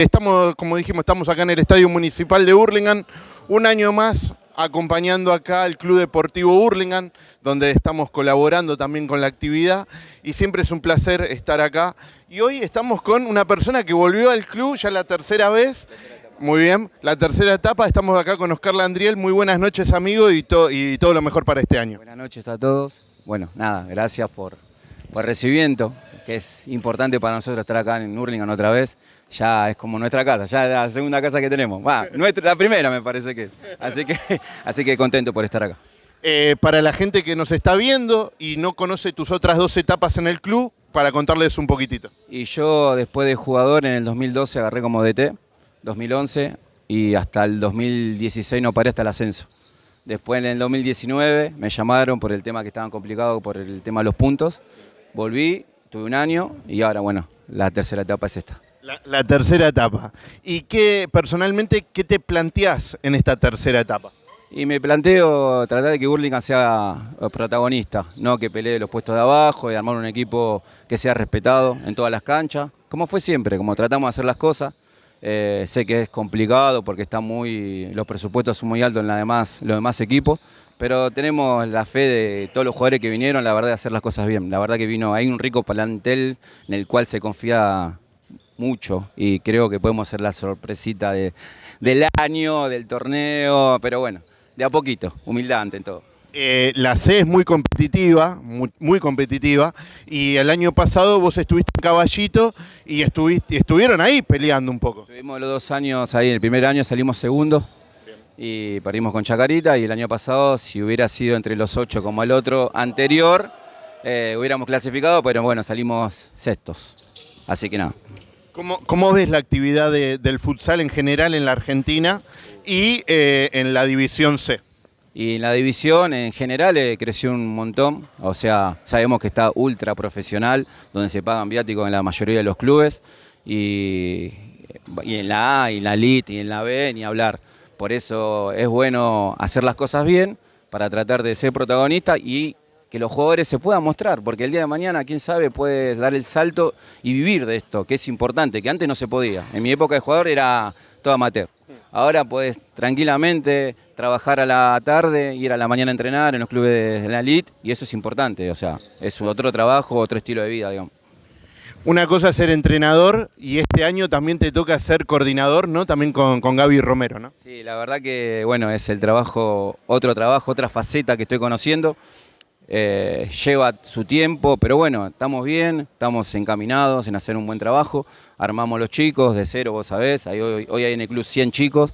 Estamos, como dijimos, estamos acá en el Estadio Municipal de Hurlingham, un año más acompañando acá al Club Deportivo Hurlingham, donde estamos colaborando también con la actividad y siempre es un placer estar acá. Y hoy estamos con una persona que volvió al club ya la tercera vez. Muy bien, la tercera etapa, estamos acá con Oscar Landriel. Muy buenas noches, amigo, y, todo lo mejor para este año. Buenas noches a todos. Bueno, nada, gracias por, por recibimiento, que es importante para nosotros estar acá en Hurlingham otra vez ya es como nuestra casa, ya es la segunda casa que tenemos. nuestra, la primera me parece que. Así que, así que contento por estar acá. Eh, para la gente que nos está viendo y no conoce tus otras dos etapas en el club, para contarles un poquitito. Y yo después de jugador en el 2012 agarré como DT, 2011 y hasta el 2016 no paré hasta el ascenso. Después en el 2019 me llamaron por el tema que estaban complicados, por el tema de los puntos. Volví, tuve un año y ahora bueno, la tercera etapa es esta. La, tercera etapa. ¿Y qué, personalmente, qué te planteás en esta tercera etapa? Y me planteo tratar de que Burlingame sea protagonista, no que pelee los puestos de abajo y armar un equipo que sea respetado en todas las canchas, como fue siempre, como tratamos de hacer las cosas. Eh, sé que es complicado porque está muy, los presupuestos son muy altos en la demás, los demás equipos, pero tenemos la fe de todos los jugadores que vinieron, la verdad, de hacer las cosas bien. La verdad que vino, hay un rico plantel en el cual se confía mucho y creo que podemos ser la sorpresita del año, del torneo, pero bueno, de a poquito, humildad ante todo. Eh, la C es muy competitiva, muy, competitiva, y el año pasado vos estuviste en Caballito y estuviste, estuvieron ahí peleando un poco. Estuvimos los dos años ahí, el primer año salimos segundo y perdimos con Chacarita, y el año pasado, si hubiera sido entre los ocho como el otro anterior, eh, hubiéramos clasificado, pero bueno, salimos sextos. Así que nada. ¿Cómo, ves la actividad del futsal en general en la Argentina y eh, en la División C? Y en la división en general eh, creció un montón, o sea, sabemos que está ultra profesional, donde se pagan viáticos en la mayoría de los clubes, y, y en la A, y en la Elite, y en la B, ni hablar. Por eso es bueno hacer las cosas bien, para tratar de ser protagonista y que los jugadores se puedan mostrar, porque el día de mañana, quién sabe, puedes dar el salto y vivir de esto, que es importante, que antes no se podía. En mi época de jugador era todo amateur. Ahora puedes tranquilamente trabajar a la tarde, ir a la mañana a entrenar en los clubes de la elite, y eso es importante, o sea, es otro trabajo, otro estilo de vida, digamos. Una cosa es ser entrenador y este año también te toca ser coordinador, ¿no? También con, con Gaby Romero, ¿no? Sí, la verdad que, bueno, es el trabajo, otro trabajo, otra faceta que estoy conociendo. Eh, lleva su tiempo, pero bueno, estamos bien, estamos encaminados en hacer un buen trabajo, armamos los chicos de cero, vos sabés, hoy, hay en el club 100 chicos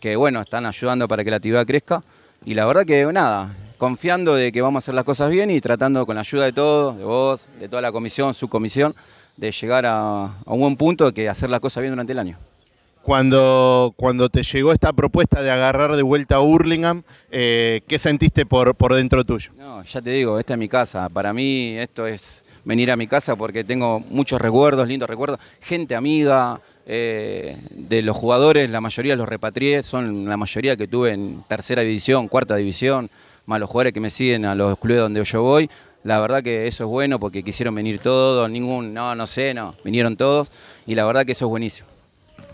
que bueno, están ayudando para que la actividad crezca y la verdad que nada, confiando de que vamos a hacer las cosas bien y tratando con la ayuda de todos, de vos, de toda la comisión, su comisión, de llegar a, a un buen punto que hacer las cosas bien durante el año. Cuando, cuando te llegó esta propuesta de agarrar de vuelta a Hurlingham, eh, ¿qué sentiste por, por dentro tuyo? No, ya te digo, esta es mi casa. Para mí esto es venir a mi casa porque tengo muchos recuerdos, lindos recuerdos, gente amiga, eh, de los jugadores, la mayoría los repatrié, son la mayoría que tuve en tercera división, cuarta división, más los jugadores que me siguen a los clubes donde yo voy. La verdad que eso es bueno porque quisieron venir todos, ningún, no, no sé, no, vinieron todos y la verdad que eso es buenísimo.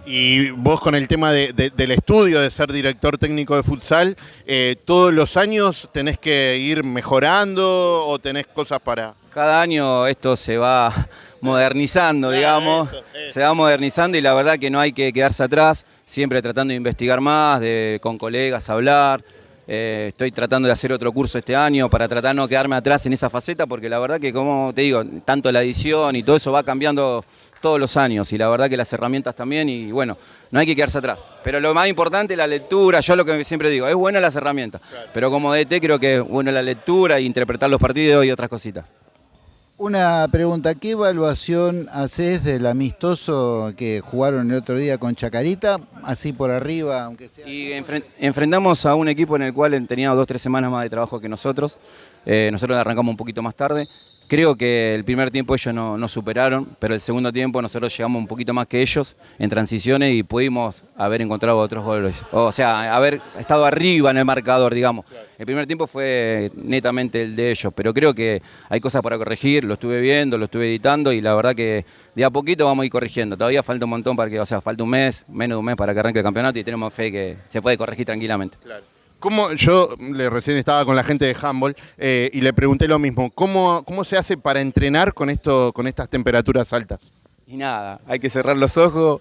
Y vos con el tema del estudio, de ser director técnico de futsal, eh, ¿todos los años tenés que ir mejorando o tenés cosas para...? Cada año esto se va modernizando, digamos, se va modernizando y la verdad que no hay que quedarse atrás, siempre tratando de investigar más, de con colegas hablar. Eh, estoy tratando de hacer otro curso este año para tratar de no quedarme atrás en esa faceta, porque la verdad que, como te digo, tanto la edición y todo eso va cambiando todos los años y la verdad que las herramientas también y bueno, no hay que quedarse atrás. Pero lo más importante es la lectura, yo lo que siempre digo, es buena las herramientas, pero como DT creo que es buena la lectura e interpretar los partidos y otras cositas. Una pregunta, ¿qué evaluación haces del amistoso que jugaron el otro día con Chacarita? Así por arriba, aunque sea... Y enfrentamos a un equipo en el cual tenía dos o tres semanas más de trabajo que nosotros. Eh, nosotros arrancamos un poquito más tarde. Creo que el primer tiempo ellos no, no, superaron, pero el segundo tiempo nosotros llegamos un poquito más que ellos en transiciones y pudimos haber encontrado otros goles. O sea, haber estado arriba en el marcador, digamos. El primer tiempo fue netamente el de ellos, pero creo que hay cosas para corregir, lo estuve viendo, lo estuve editando y la verdad que de a poquito vamos a ir corrigiendo. Todavía falta un montón para que, o sea, falta un mes, menos de un mes para que arranque el campeonato y tenemos fe que se puede corregir tranquilamente. Claro. ¿Cómo, yo le, recién estaba con la gente de handball eh, y le pregunté lo mismo. ¿Cómo, ¿Cómo se hace para entrenar con, esto, con estas temperaturas altas? Y nada, hay que cerrar los ojos,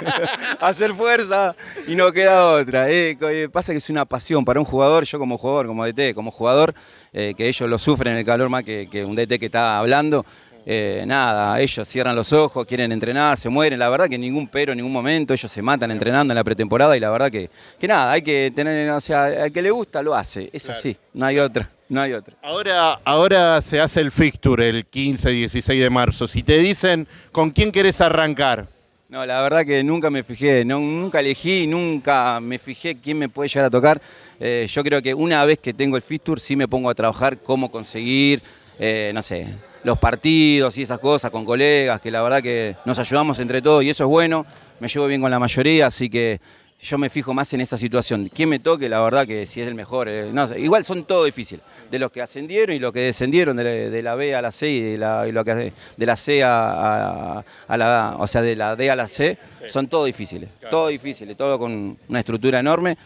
hacer fuerza y no queda otra. Eh, pasa que es una pasión para un jugador, yo como jugador, como DT, como jugador, eh, que ellos lo sufren en el calor más que, que un DT que está hablando. Eh, nada, ellos cierran los ojos, quieren entrenar, se mueren, la verdad que ningún pero, en ningún momento, ellos se matan entrenando en la pretemporada y la verdad que, que nada, hay que tener, o sea, al que le gusta lo hace, es así, no hay otra. No hay otra. Ahora, ahora se hace el fixture el 15 y 16 de marzo. Si te dicen con quién querés arrancar, no, la verdad que nunca me fijé, no, nunca elegí, nunca me fijé quién me puede llegar a tocar. Eh, yo creo que una vez que tengo el fixture sí me pongo a trabajar cómo conseguir, eh, no sé, los partidos y esas cosas con colegas, que la verdad que nos ayudamos entre todos y eso es bueno. Me llevo bien con la mayoría, así que yo me fijo más en esa situación. ¿Quién me toque? La verdad que si es el mejor. Eh, no, igual son todo difíciles. De los que ascendieron y los que descendieron de, la B a la C y de la, lo que, de la C a, la o sea, de la D a la C, son todo difíciles. Todo difíciles, todo con una estructura enorme.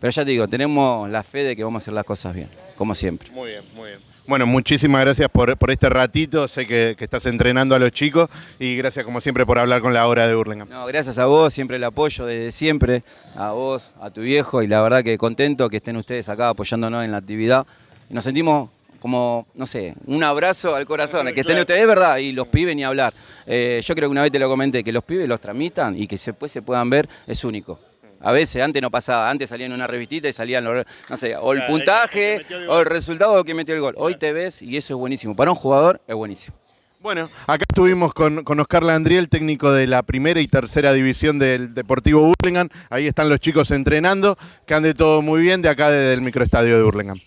Pero ya te digo, tenemos la fe de que vamos a hacer las cosas bien, como siempre. Muy bien, muy bien. Bueno, muchísimas gracias por, este ratito. Sé que, estás entrenando a los chicos y gracias como siempre por hablar con la hora de Burlingame. No, gracias a vos, siempre el apoyo desde siempre, a vos, a tu viejo y la verdad que contento que estén ustedes acá apoyándonos en la actividad. Nos sentimos como, no sé, un abrazo al corazón, que estén ustedes, es verdad, y los pibes ni hablar. Eh, yo creo que una vez te lo comenté, que los pibes los tramitan y que después se puedan ver es único. A veces, antes no pasaba, antes salían una revistita y salían, no sé, o el puntaje, o el resultado que metió el gol. Hoy te ves y eso es buenísimo. Para un jugador es buenísimo. Bueno, acá estuvimos con, con Oscar Landriel, técnico de la primera y tercera división del Deportivo Burlingame. Ahí están los chicos entrenando, que ande todo muy bien de acá desde el microestadio de Burlingame.